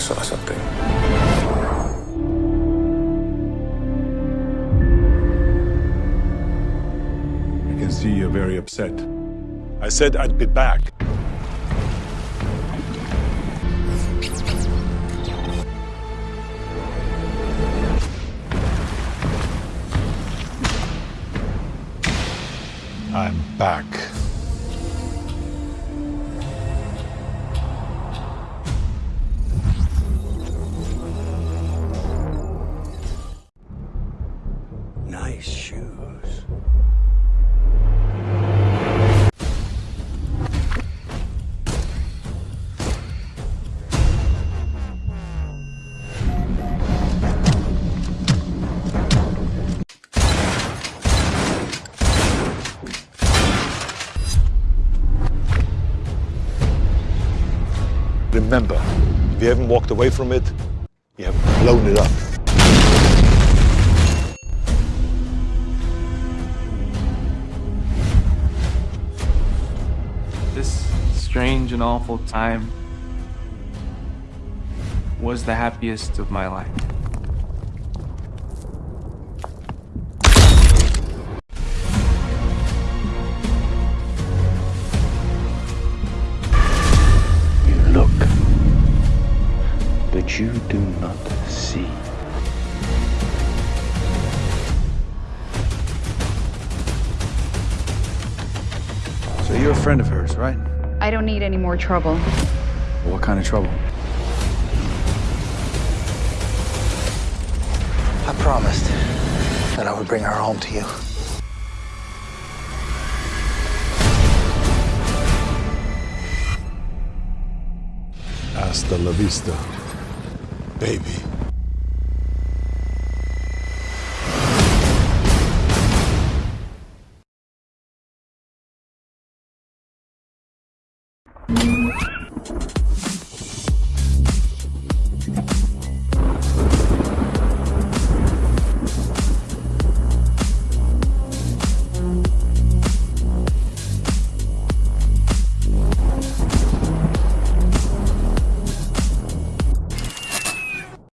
saw something. I can see you're very upset. I said I'd be back. I'm back. Nice shoes. Remember, if you haven't walked away from it, you have blown it up. This strange and awful time was the happiest of my life. You look, but you do not see. You're a friend of hers, right? I don't need any more trouble. What kind of trouble? I promised that I would bring her home to you. Hasta la vista, baby. Thank